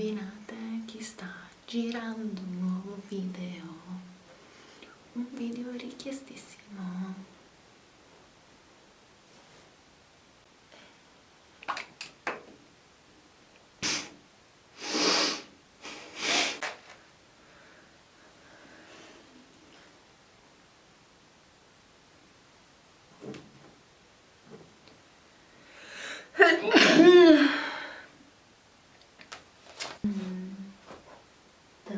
immaginate chi sta girando un nuovo video. Un video richiestissimo Dov'è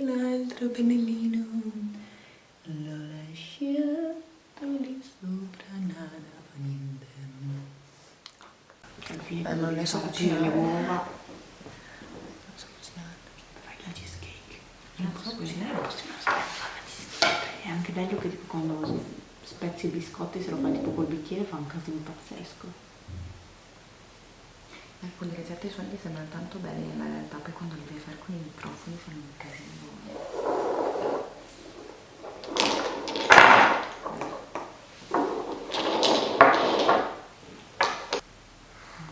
l'altro pennellino? L'ho lasciato lì sopra, nada fa niente. Eh, non ne so cucinare le uova. Non so cucinare. Fai la cheesecake. Non so cucinare, non posso È anche bello che tipo quando spezzi i biscotti se lo fai tipo col bicchiere fa un casino pazzesco. Alcune ricette suoni sembrano tanto belle nella realtà, poi quando le devi fare con i microfoni fanno un casino.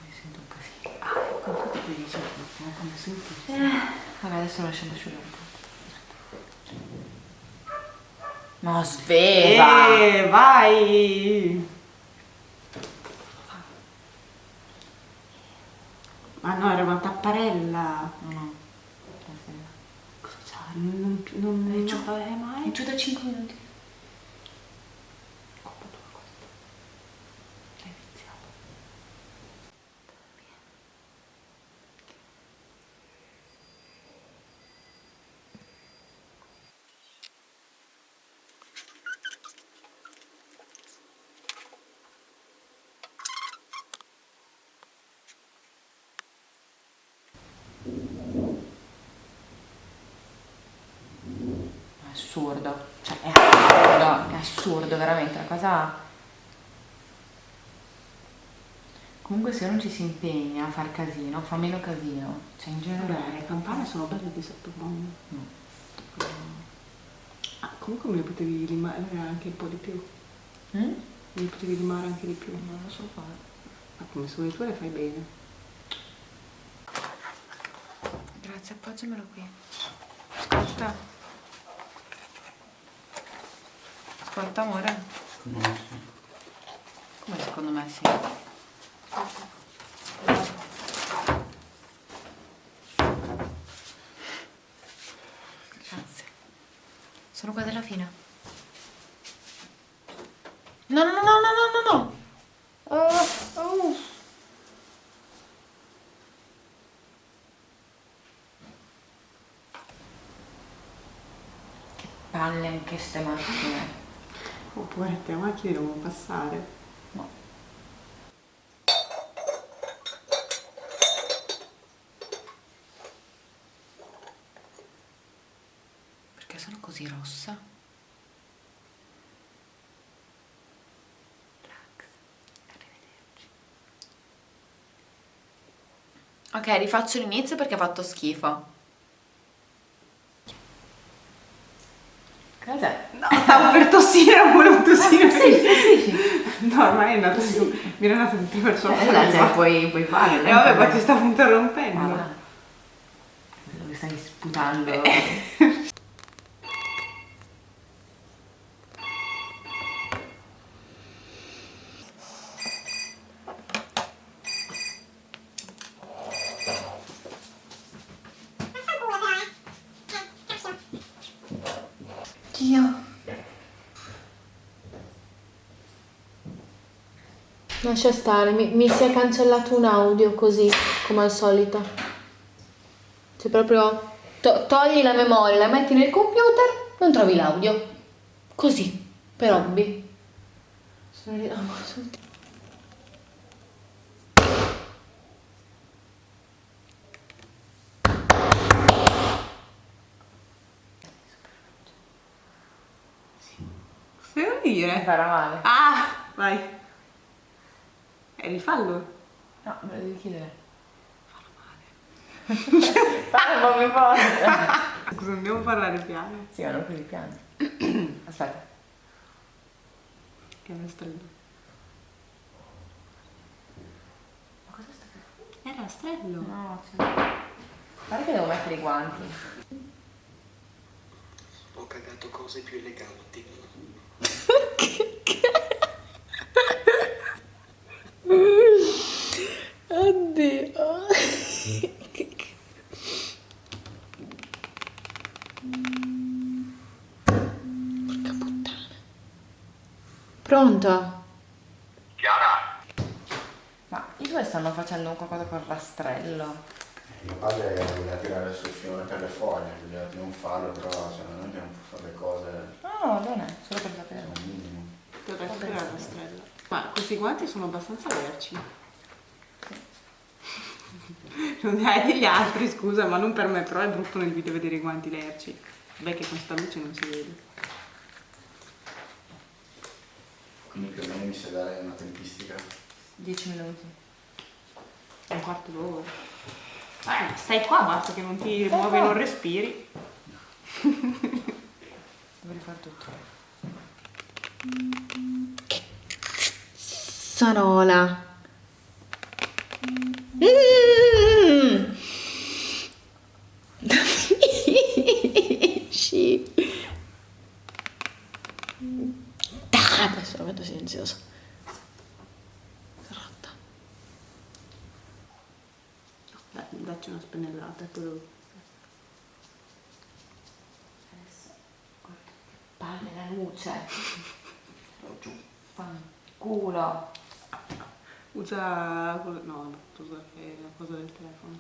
Mi sento un casino. Ah, ecco, senti. Vabbè, adesso lo lasciamo asciugare un po'. Ma sveva! Eh, vai! Ma no, era una tapparella. No. Cosa c'ha? Non, non, non, non appare mai. È giù da assurdo, cioè è assurdo, è assurdo veramente, la cosa... Comunque se uno ci si impegna a far casino, fa meno casino, cioè in generale... le campane sono belle di sottofondo. No. Ah, comunque me ne potevi limare anche un po' di più. Mm? Me ne potevi limare anche di più. Non lo so fare. Ma come se vuoi tu le fai bene. Grazie, appoggiamelo qui. Ascolta. Ascolta, amore. Come secondo me sì. Grazie. Sono qua della fine. No, no, no, no, no, no, no. Palle anche ste macchine. Oppure te macchine devono passare. No. Perché sono così rossa? Relax. Arrivederci. Ok, rifaccio l'inizio perché ha fatto schifo. Cos'è? No, stavo per tossire, non volevo tossire. Sì, sì, sì. No, ormai è andato su. Mi era andato tutti per sopra. Eh, cioè, puoi, puoi fare. E vabbè, ma ti stavo interrompendo. Ma va. Dove stai sputando? Dio. Lascia stare, mi, mi si è cancellato un audio così, come al solito. Cioè proprio to- togli la memoria, la metti nel computer, non trovi l'audio. Così, per hobby. Sono Cosa devo dire? farà male. Ah, vai. E rifallo. No, me lo devi chiedere. Farà male. Parla forte. Scusa, dobbiamo parlare piano. Sì, ma non così piano. Aspetta. Che è stretto. Ma cosa sta facendo? Era rastrello. No, cioè... Pare che devo mettere i guanti. Ho cagato cose più eleganti. Oddio. Porca puttana. Pronto? Ma i due stanno facendo un qualcosa col rastrello. Mio padre voleva tirare sul filone per le foglie, voleva di non farlo, però secondo me non può fare le cose No, non è, solo per sapere. al minimo. Dovrei fare il rastrello. Ma questi guanti sono abbastanza lerci. Non ne hai degli altri, scusa, ma non per me, però è brutto nel video vedere i guanti lerci. Beh che con sta luce non si vede. Quindi più o meno mi sa dare una tempistica. 10 minuti. Un quarto d'ora. Eh, stai qua, basta che non ti muovi e non respiri. Devo rifare tutto. Sanola. Mm. Ah, adesso lo metto silenzioso. Dacci una spennellata e poi lo... Palle la luce. Lo giù. Fanculo. Usa... quello- No, no, usa è la cosa del telefono.